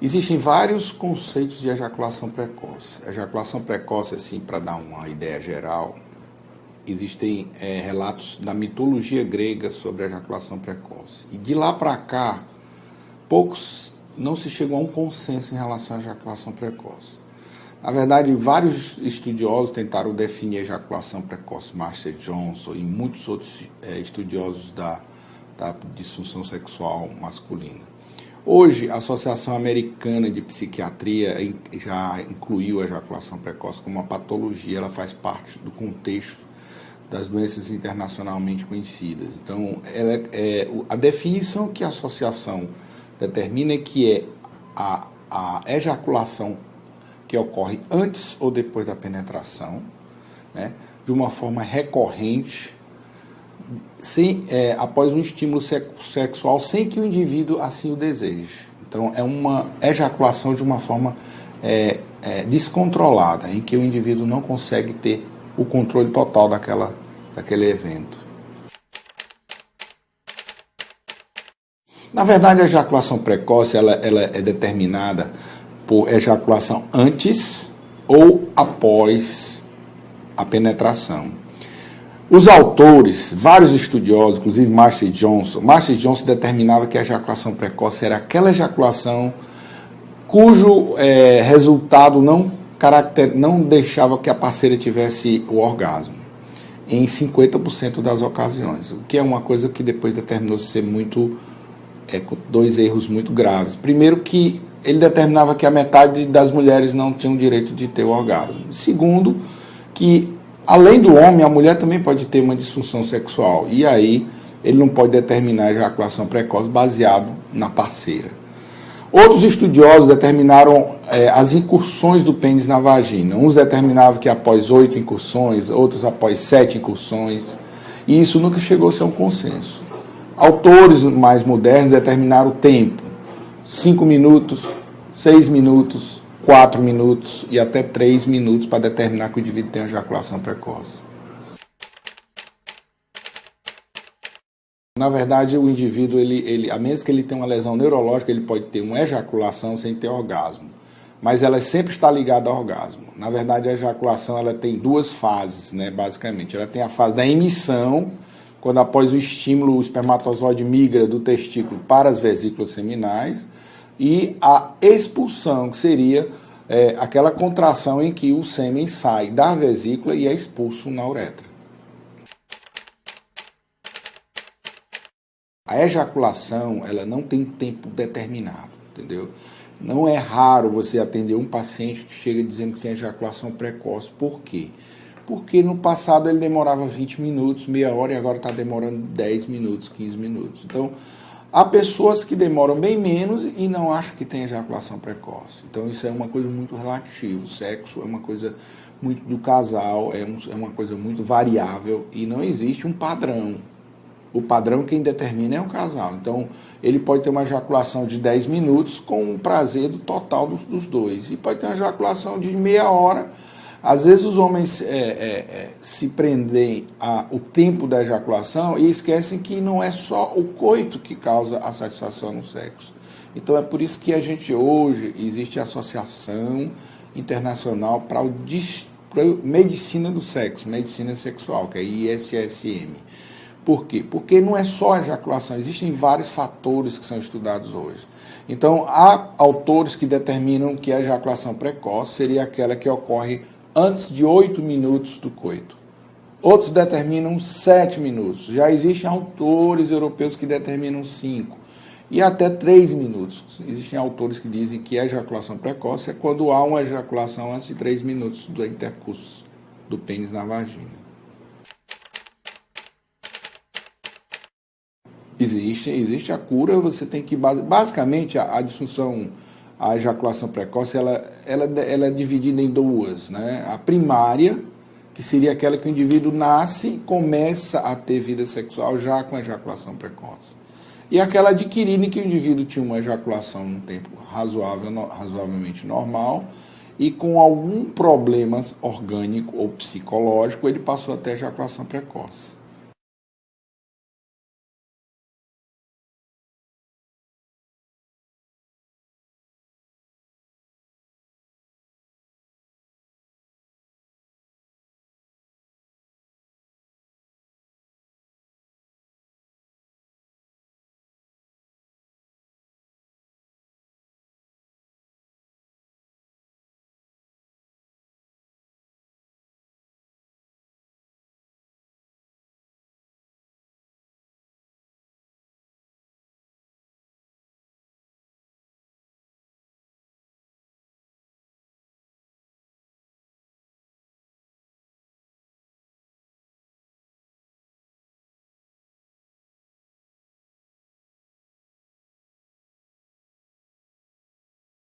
Existem vários conceitos de ejaculação precoce. Ejaculação precoce, assim, para dar uma ideia geral, existem é, relatos da mitologia grega sobre ejaculação precoce. E de lá para cá, poucos não se chegou a um consenso em relação à ejaculação precoce. Na verdade, vários estudiosos tentaram definir a ejaculação precoce, Marcia Johnson e muitos outros é, estudiosos da, da disfunção sexual masculina. Hoje, a Associação Americana de Psiquiatria já incluiu a ejaculação precoce como uma patologia, ela faz parte do contexto das doenças internacionalmente conhecidas. Então, é, é, a definição que a associação determina é que é a, a ejaculação que ocorre antes ou depois da penetração, né, de uma forma recorrente, sem, é, após um estímulo sexual sem que o indivíduo assim o deseje. Então, é uma ejaculação de uma forma é, é, descontrolada, em que o indivíduo não consegue ter o controle total daquela, daquele evento. Na verdade, a ejaculação precoce ela, ela é determinada por ejaculação antes ou após a penetração. Os autores, vários estudiosos, inclusive Marcy Johnson, Marcy Johnson determinava que a ejaculação precoce era aquela ejaculação cujo é, resultado não, caracter, não deixava que a parceira tivesse o orgasmo, em 50% das ocasiões, o que é uma coisa que depois determinou ser muito, é, dois erros muito graves. Primeiro que ele determinava que a metade das mulheres não tinham direito de ter o orgasmo. Segundo, que Além do homem, a mulher também pode ter uma disfunção sexual. E aí ele não pode determinar a ejaculação precoce baseado na parceira. Outros estudiosos determinaram é, as incursões do pênis na vagina. Uns determinavam que após oito incursões, outros após sete incursões. E isso nunca chegou a ser um consenso. Autores mais modernos determinaram o tempo: cinco minutos, seis minutos, 4 minutos e até 3 minutos para determinar que o indivíduo tem ejaculação precoce. Na verdade, o indivíduo, ele, ele, a menos que ele tenha uma lesão neurológica, ele pode ter uma ejaculação sem ter orgasmo. Mas ela sempre está ligada ao orgasmo. Na verdade, a ejaculação ela tem duas fases, né, basicamente. Ela tem a fase da emissão, quando após o estímulo o espermatozoide migra do testículo para as vesículas seminais, e a expulsão, que seria é, aquela contração em que o sêmen sai da vesícula e é expulso na uretra. A ejaculação, ela não tem tempo determinado, entendeu? Não é raro você atender um paciente que chega dizendo que tem ejaculação precoce. Por quê? Porque no passado ele demorava 20 minutos, meia hora, e agora está demorando 10 minutos, 15 minutos. Então, Há pessoas que demoram bem menos e não acham que tem ejaculação precoce. Então isso é uma coisa muito relativa. O sexo é uma coisa muito do casal, é, um, é uma coisa muito variável e não existe um padrão. O padrão quem determina é o casal. Então ele pode ter uma ejaculação de 10 minutos com um prazer do total dos, dos dois. E pode ter uma ejaculação de meia hora às vezes os homens é, é, é, se prendem ao tempo da ejaculação e esquecem que não é só o coito que causa a satisfação no sexo. Então é por isso que a gente hoje existe a Associação Internacional para o Medicina do Sexo, Medicina Sexual, que é ISSM. Por quê? Porque não é só a ejaculação, existem vários fatores que são estudados hoje. Então, há autores que determinam que a ejaculação precoce seria aquela que ocorre antes de oito minutos do coito. Outros determinam sete minutos. Já existem autores europeus que determinam cinco e até três minutos. Existem autores que dizem que a ejaculação precoce é quando há uma ejaculação antes de três minutos do intercurso do pênis na vagina. Existe, existe a cura, você tem que basicamente a, a disfunção a ejaculação precoce ela, ela, ela é dividida em duas. Né? A primária, que seria aquela que o indivíduo nasce e começa a ter vida sexual já com ejaculação precoce. E aquela adquirida em que o indivíduo tinha uma ejaculação num tempo razoável, razoavelmente normal e com algum problema orgânico ou psicológico, ele passou a ejaculação precoce.